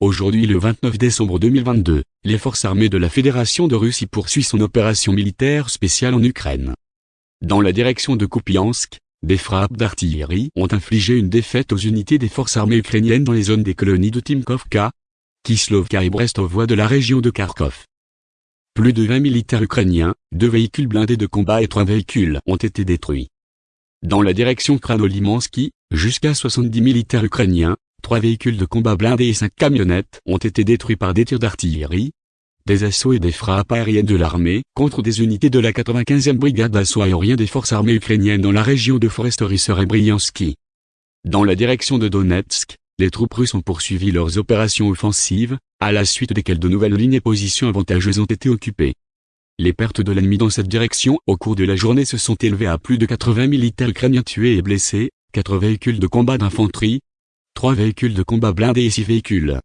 Aujourd'hui le 29 décembre 2022, les forces armées de la Fédération de Russie poursuivent son opération militaire spéciale en Ukraine. Dans la direction de Kupiansk, des frappes d'artillerie ont infligé une défaite aux unités des forces armées ukrainiennes dans les zones des colonies de Timkovka, Kislovka et Brestovoie de la région de Kharkov. Plus de 20 militaires ukrainiens, deux véhicules blindés de combat et trois véhicules ont été détruits. Dans la direction Kranolimansky, jusqu'à 70 militaires ukrainiens, Trois véhicules de combat blindés et cinq camionnettes ont été détruits par des tirs d'artillerie, des assauts et des frappes aériennes de l'armée contre des unités de la 95e brigade d'assaut aérien des forces armées ukrainiennes dans la région de Foresterisser et Bryansky. Dans la direction de Donetsk, les troupes russes ont poursuivi leurs opérations offensives, à la suite desquelles de nouvelles lignes et positions avantageuses ont été occupées. Les pertes de l'ennemi dans cette direction au cours de la journée se sont élevées à plus de 80 militaires ukrainiens tués et blessés, 4 véhicules de combat d'infanterie, trois véhicules de combat blindés et six véhicules.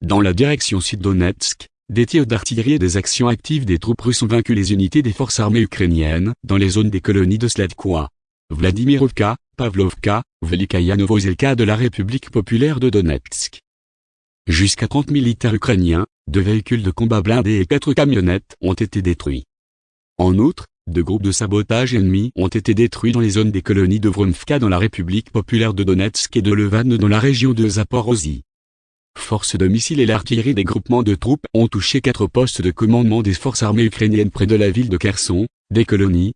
Dans la direction sud-Donetsk, des tirs d'artillerie et des actions actives des troupes russes ont vaincu les unités des forces armées ukrainiennes dans les zones des colonies de Sladkoa, Vladimirovka, Pavlovka, Velikaya Novozelka de la République populaire de Donetsk. Jusqu'à 30 militaires ukrainiens, deux véhicules de combat blindés et quatre camionnettes ont été détruits. En outre, deux groupes de sabotage ennemis ont été détruits dans les zones des colonies de Vromfka dans la République populaire de Donetsk et de Levan dans la région de Zaporozhye. Forces de missiles et l'artillerie des groupements de troupes ont touché quatre postes de commandement des forces armées ukrainiennes près de la ville de Kherson, des colonies,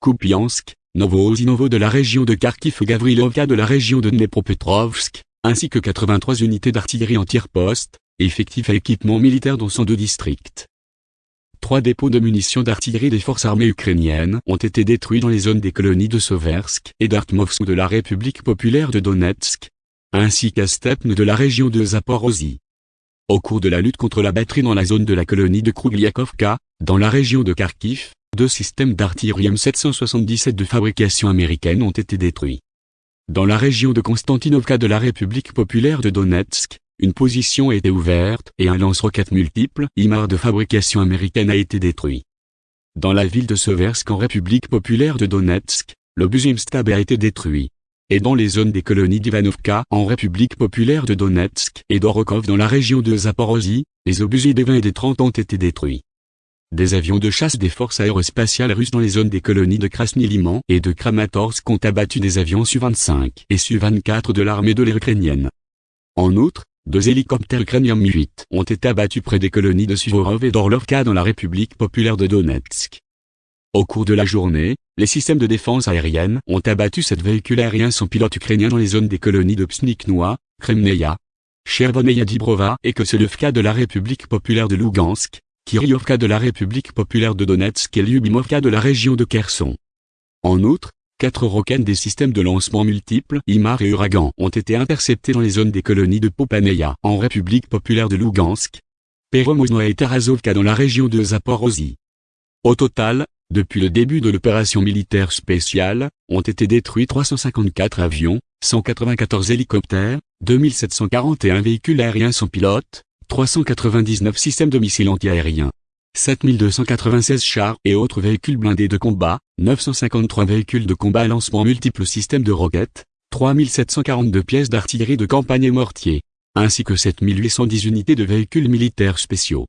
Kupiansk, Novozinovo de la région de Kharkiv et Gavrilovka de la région de Dnepropetrovsk, ainsi que 83 unités d'artillerie en tir-poste, effectifs à équipement militaire dans 102 districts. Trois dépôts de munitions d'artillerie des forces armées ukrainiennes ont été détruits dans les zones des colonies de Soversk et d'Artmovsk de la République populaire de Donetsk, ainsi qu'à Stepne de la région de Zaporozhye. Au cours de la lutte contre la batterie dans la zone de la colonie de Krugliakovka, dans la région de Kharkiv, deux systèmes d'artillerie M777 de fabrication américaine ont été détruits. Dans la région de Konstantinovka de la République populaire de Donetsk, une position été ouverte et un lance-roquettes multiple IMAR de fabrication américaine a été détruit. Dans la ville de Seversk en République populaire de Donetsk, l'obus Stab a été détruit. Et dans les zones des colonies d'Ivanovka en République populaire de Donetsk et d'Orokov dans la région de Zaporozhye, les obus des 20 et des 30 ont été détruits. Des avions de chasse des forces aérospatiales russes dans les zones des colonies de Krasny-Liman et de Kramatorsk ont abattu des avions Su-25 et Su-24 de l'armée de l'air ukrainienne. En outre, deux hélicoptères ukrainiens Mi-8 ont été abattus près des colonies de Suvorov et d'Orlovka dans la République populaire de Donetsk. Au cours de la journée, les systèmes de défense aérienne ont abattu sept véhicules aériens sans pilote ukrainiens dans les zones des colonies de Psniknoa, Kremneia, Chervoneia Dibrova et Koselevka de la République populaire de Lugansk, Kiryovka de la République populaire de Donetsk et Lyubimovka de la région de Kherson. En outre, Quatre roquettes des systèmes de lancement multiples IMAR et Uragan ont été interceptés dans les zones des colonies de Popaneia en République populaire de Lugansk, Peromozno et Tarazovka dans la région de Zaporozhye. Au total, depuis le début de l'opération militaire spéciale, ont été détruits 354 avions, 194 hélicoptères, 2741 véhicules aériens sans pilote, 399 systèmes de missiles antiaériens. 7296 chars et autres véhicules blindés de combat, 953 véhicules de combat à lancement multiples systèmes de roquettes, 3742 pièces d'artillerie de campagne et mortiers, ainsi que 7810 unités de véhicules militaires spéciaux.